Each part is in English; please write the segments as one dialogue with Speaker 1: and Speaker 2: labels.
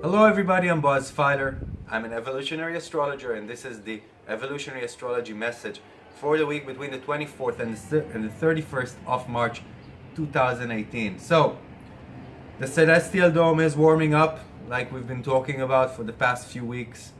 Speaker 1: Hello everybody, I'm Boaz Feiler. I'm an evolutionary astrologer and this is the evolutionary astrology message for the week between the 24th and the, and the 31st of March 2018. So, the celestial dome is warming up like we've been talking about for the past few weeks.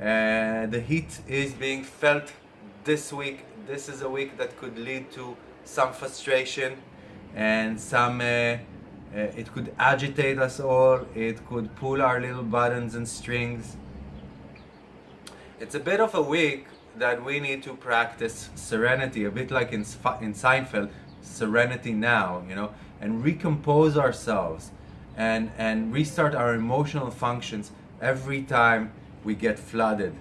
Speaker 1: Uh, the heat is being felt this week. This is a week that could lead to some frustration and some uh, uh, it could agitate us all, it could pull our little buttons and strings. It's a bit of a week that we need to practice serenity, a bit like in, in Seinfeld, serenity now, you know, and recompose ourselves and, and restart our emotional functions every time we get flooded.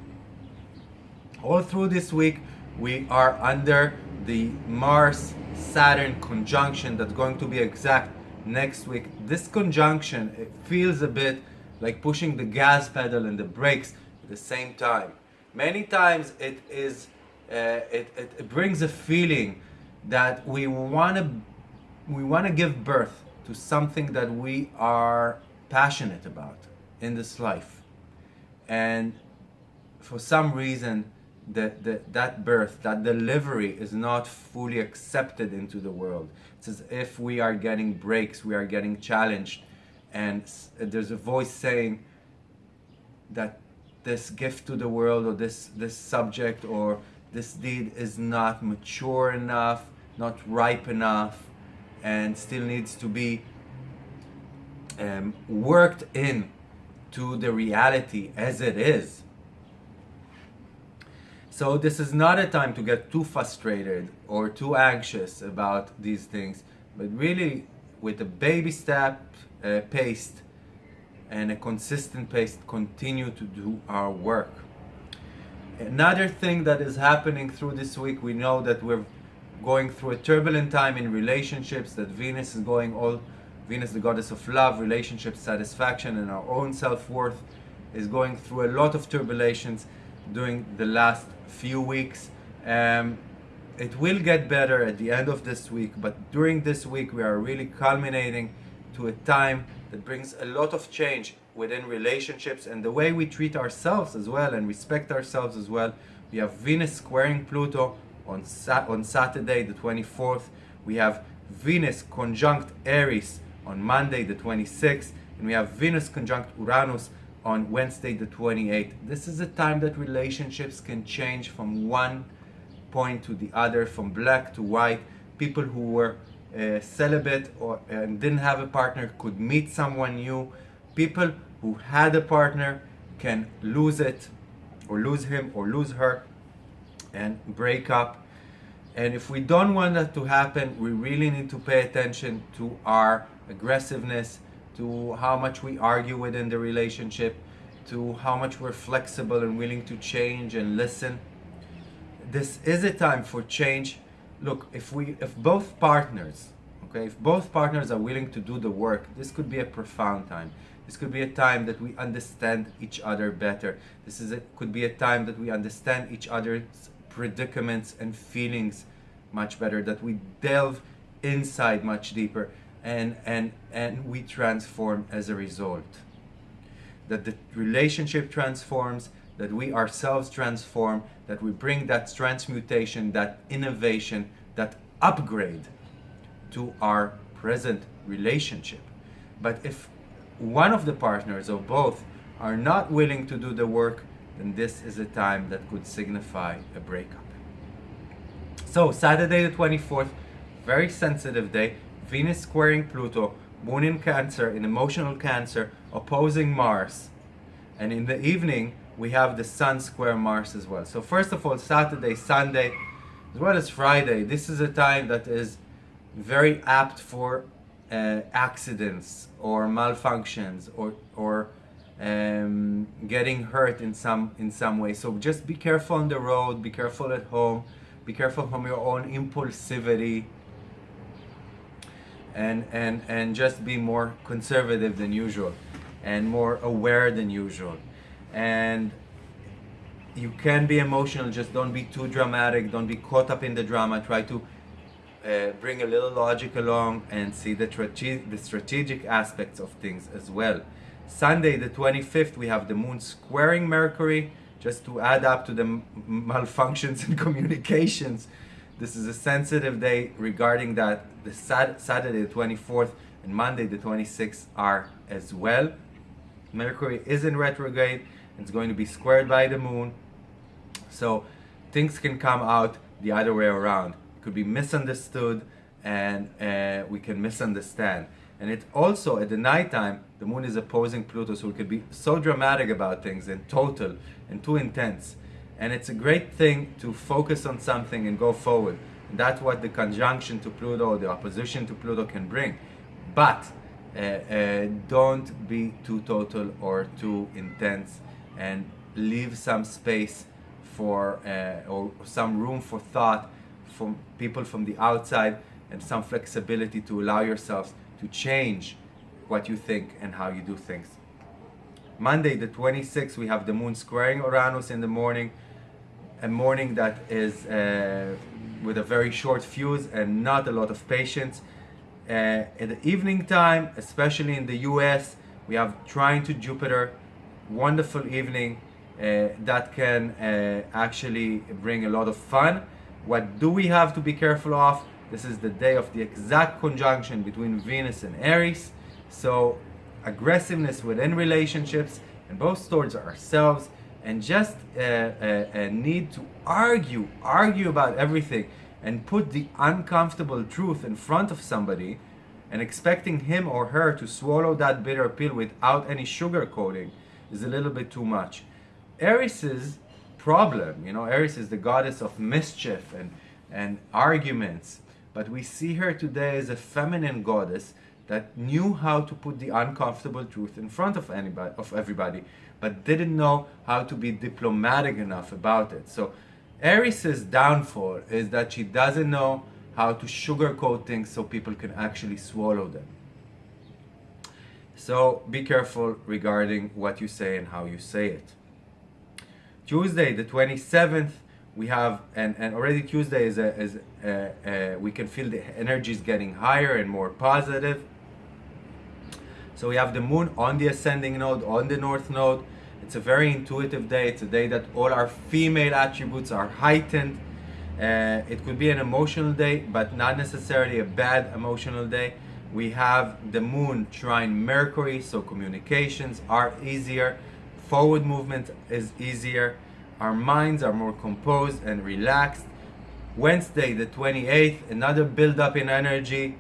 Speaker 1: All through this week, we are under the Mars-Saturn conjunction that's going to be exact next week. This conjunction it feels a bit like pushing the gas pedal and the brakes at the same time. Many times it is uh, it, it brings a feeling that we want to we want to give birth to something that we are passionate about in this life and for some reason that, that, that birth, that delivery is not fully accepted into the world. It's as if we are getting breaks, we are getting challenged, and there's a voice saying that this gift to the world or this, this subject or this deed is not mature enough, not ripe enough, and still needs to be um, worked in to the reality as it is so this is not a time to get too frustrated or too anxious about these things, but really with a baby step uh, pace and a consistent pace, continue to do our work. Another thing that is happening through this week, we know that we're going through a turbulent time in relationships, that Venus is going all, Venus the goddess of love, relationship satisfaction and our own self-worth is going through a lot of turbulations during the last few weeks. Um, it will get better at the end of this week, but during this week we are really culminating to a time that brings a lot of change within relationships and the way we treat ourselves as well and respect ourselves as well. We have Venus squaring Pluto on, Sa on Saturday the 24th. We have Venus conjunct Eris on Monday the 26th and we have Venus conjunct Uranus on Wednesday the 28th. This is a time that relationships can change from one point to the other, from black to white. People who were uh, celibate or and didn't have a partner could meet someone new. People who had a partner can lose it or lose him or lose her and break up. And if we don't want that to happen, we really need to pay attention to our aggressiveness, to how much we argue within the relationship, to how much we're flexible and willing to change and listen. This is a time for change. Look, if we, if both partners, okay, if both partners are willing to do the work, this could be a profound time. This could be a time that we understand each other better. This is a, could be a time that we understand each other's predicaments and feelings much better, that we delve inside much deeper and, and, and we transform as a result. That the relationship transforms, that we ourselves transform, that we bring that transmutation, that innovation, that upgrade to our present relationship. But if one of the partners or both are not willing to do the work, then this is a time that could signify a breakup. So Saturday the 24th, very sensitive day, Venus squaring Pluto, Moon in Cancer, in emotional Cancer, opposing Mars. And in the evening, we have the Sun square Mars as well. So first of all, Saturday, Sunday, as well as Friday, this is a time that is very apt for uh, accidents or malfunctions or, or um, getting hurt in some, in some way. So just be careful on the road, be careful at home, be careful from your own impulsivity, and, and, and just be more conservative than usual and more aware than usual. And you can be emotional, just don't be too dramatic, don't be caught up in the drama. Try to uh, bring a little logic along and see the, the strategic aspects of things as well. Sunday, the 25th, we have the moon squaring Mercury, just to add up to the malfunctions in communications. This is a sensitive day regarding that. The Sat- Saturday, the 24th, and Monday, the 26th, are as well. Mercury is in retrograde. It's going to be squared by the moon. So things can come out the other way around. It could be misunderstood and uh, we can misunderstand. And it also, at the nighttime, the moon is opposing Pluto, so we could be so dramatic about things and total and too intense. And it's a great thing to focus on something and go forward. And that's what the conjunction to Pluto, or the opposition to Pluto can bring. But uh, uh, don't be too total or too intense and leave some space for uh, or some room for thought from people from the outside and some flexibility to allow yourselves to change what you think and how you do things. Monday, the 26th, we have the moon squaring Uranus in the morning, a morning that is uh, with a very short fuse and not a lot of patience. Uh, at the evening time, especially in the US, we have trine to Jupiter, wonderful evening uh, that can uh, actually bring a lot of fun. What do we have to be careful of? This is the day of the exact conjunction between Venus and Eris. So aggressiveness within relationships and both towards ourselves and just a, a, a need to argue, argue about everything and put the uncomfortable truth in front of somebody and expecting him or her to swallow that bitter pill without any sugar coating is a little bit too much. Eris' problem, you know, Eris is the goddess of mischief and, and arguments, but we see her today as a feminine goddess that knew how to put the uncomfortable truth in front of anybody of everybody but didn't know how to be diplomatic enough about it. So Eris' downfall is that she doesn't know how to sugarcoat things so people can actually swallow them. So be careful regarding what you say and how you say it. Tuesday the 27th we have and, and already tuesday is, a, is a, uh, we can feel the energy is getting higher and more positive so we have the moon on the ascending node, on the north node. It's a very intuitive day. It's a day that all our female attributes are heightened. Uh, it could be an emotional day, but not necessarily a bad emotional day. We have the moon trine Mercury, so communications are easier. Forward movement is easier. Our minds are more composed and relaxed. Wednesday, the 28th, another build up in energy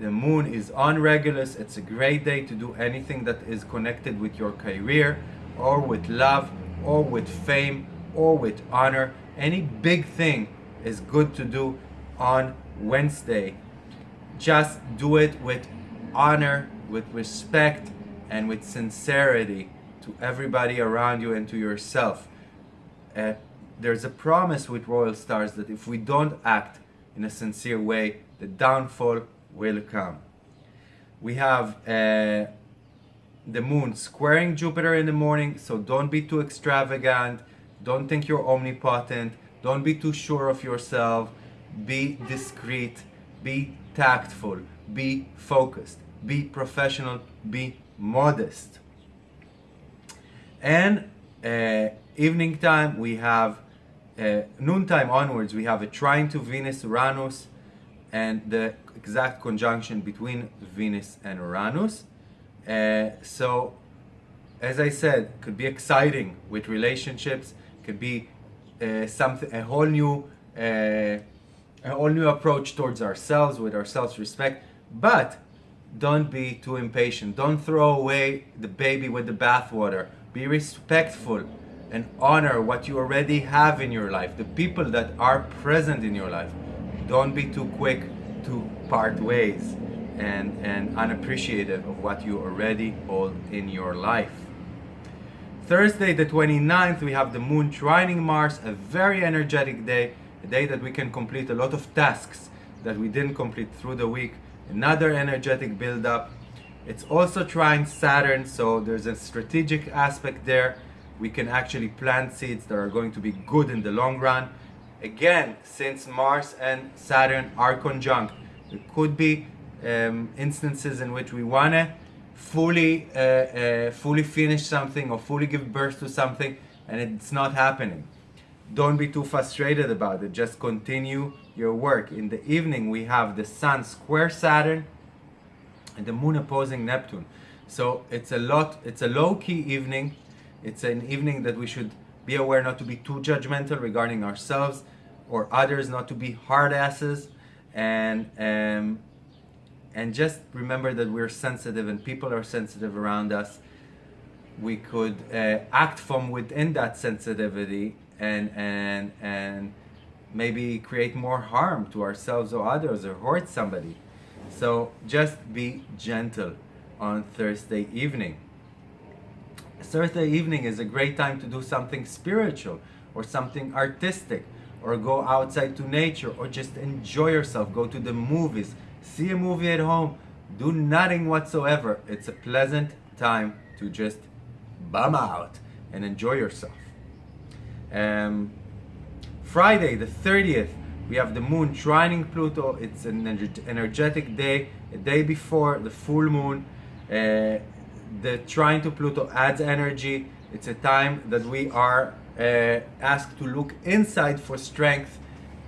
Speaker 1: the moon is on Regulus. It's a great day to do anything that is connected with your career or with love or with fame or with honor. Any big thing is good to do on Wednesday. Just do it with honor, with respect, and with sincerity to everybody around you and to yourself. Uh, there's a promise with royal stars that if we don't act in a sincere way, the downfall will come. We have uh, the moon squaring Jupiter in the morning, so don't be too extravagant. Don't think you're omnipotent. Don't be too sure of yourself. Be discreet. Be tactful. Be focused. Be professional. Be modest. And uh, evening time, we have uh, noontime onwards, we have a trine to Venus Uranus and the exact conjunction between Venus and Uranus. Uh, so, as I said, could be exciting with relationships. Could be uh, something a whole new uh, a whole new approach towards ourselves with our self-respect. But don't be too impatient. Don't throw away the baby with the bathwater. Be respectful and honor what you already have in your life, the people that are present in your life. Don't be too quick to part ways and, and unappreciative of what you already hold in your life. Thursday, the 29th, we have the moon trining Mars, a very energetic day, a day that we can complete a lot of tasks that we didn't complete through the week another energetic build-up. It's also trining Saturn, so there's a strategic aspect there. We can actually plant seeds that are going to be good in the long run. Again, since Mars and Saturn are conjunct, there could be um, instances in which we want to fully, uh, uh, fully finish something or fully give birth to something and it's not happening. Don't be too frustrated about it. Just continue your work. In the evening, we have the Sun square Saturn and the Moon opposing Neptune. So it's a lot, it's a low-key evening. It's an evening that we should be aware not to be too judgmental regarding ourselves or others, not to be hard asses, and um, and just remember that we're sensitive and people are sensitive around us. We could uh, act from within that sensitivity and and and maybe create more harm to ourselves or others or hurt somebody. So just be gentle on Thursday evening. Thursday evening is a great time to do something spiritual or something artistic or go outside to nature or just enjoy yourself. Go to the movies, see a movie at home, do nothing whatsoever. It's a pleasant time to just bum out and enjoy yourself. Um, Friday, the 30th, we have the moon trining Pluto. It's an energetic day, a day before the full moon. Uh, the trine to Pluto adds energy. It's a time that we are uh, asked to look inside for strength,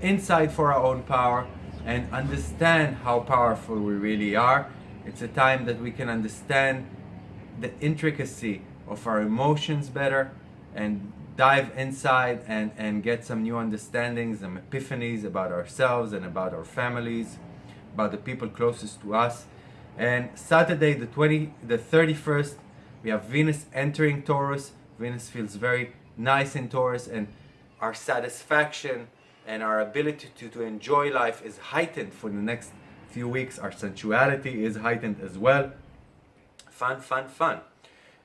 Speaker 1: inside for our own power, and understand how powerful we really are. It's a time that we can understand the intricacy of our emotions better and dive inside and, and get some new understandings and epiphanies about ourselves and about our families, about the people closest to us. And Saturday, the 20, the 31st, we have Venus entering Taurus. Venus feels very nice in Taurus and our satisfaction and our ability to, to enjoy life is heightened for the next few weeks. Our sensuality is heightened as well. Fun, fun, fun.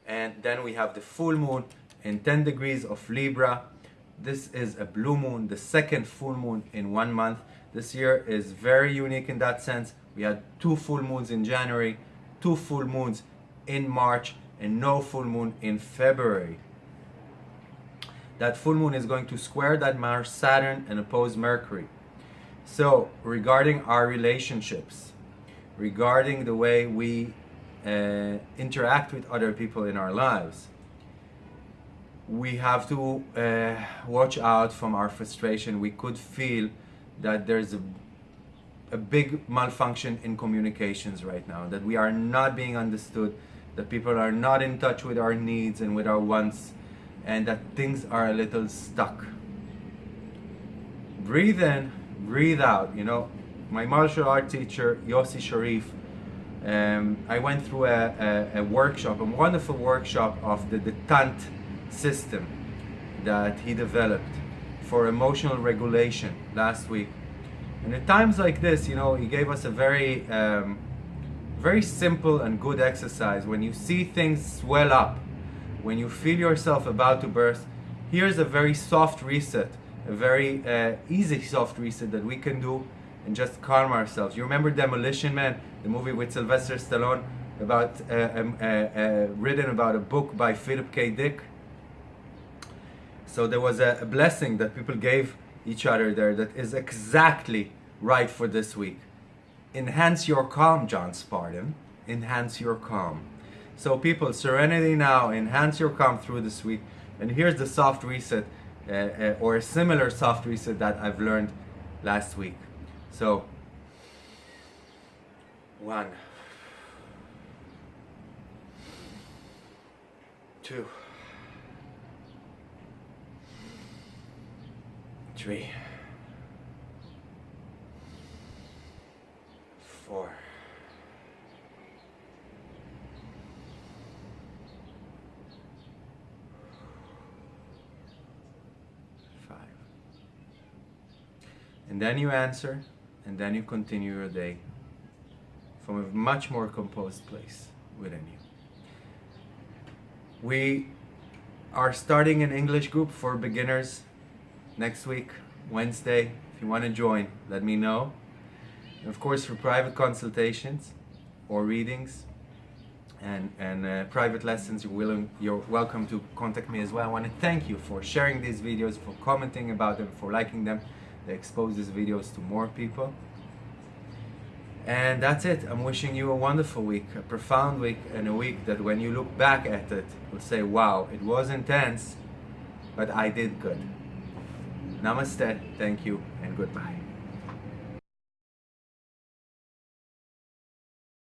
Speaker 1: And then we have the full moon in 10 degrees of Libra. This is a blue moon, the second full moon in one month. This year is very unique in that sense. We had two full moons in January, two full moons in March, and no full moon in February that full moon is going to square that Mars Saturn and oppose Mercury. So regarding our relationships, regarding the way we uh, interact with other people in our lives, we have to uh, watch out from our frustration. We could feel that there's a, a big malfunction in communications right now, that we are not being understood, that people are not in touch with our needs and with our wants and that things are a little stuck. Breathe in, breathe out. You know, my martial art teacher, Yossi Sharif, um, I went through a, a, a, workshop, a wonderful workshop of the Détente system that he developed for emotional regulation last week. And at times like this, you know, he gave us a very, um, very simple and good exercise. When you see things swell up, when you feel yourself about to burst, here's a very soft reset, a very uh, easy soft reset that we can do and just calm ourselves. You remember Demolition Man, the movie with Sylvester Stallone, about uh, um, uh, uh, written about a book by Philip K. Dick. So there was a, a blessing that people gave each other there that is exactly right for this week. Enhance your calm, John Spartan. Enhance your calm. So people, Serenity Now, enhance your calm through this week. And here's the soft reset, uh, uh, or a similar soft reset that I've learned last week. So, one, two, three, four. And then you answer, and then you continue your day from a much more composed place within you. We are starting an English group for beginners next week, Wednesday. If you want to join, let me know. And of course, for private consultations or readings and, and uh, private lessons, you're, willing, you're welcome to contact me as well. I want to thank you for sharing these videos, for commenting about them, for liking them. They expose these videos to more people. And that's it. I'm wishing you a wonderful week, a profound week, and a week that when you look back at it, you'll say, wow, it was intense, but I did good. Namaste, thank you, and goodbye.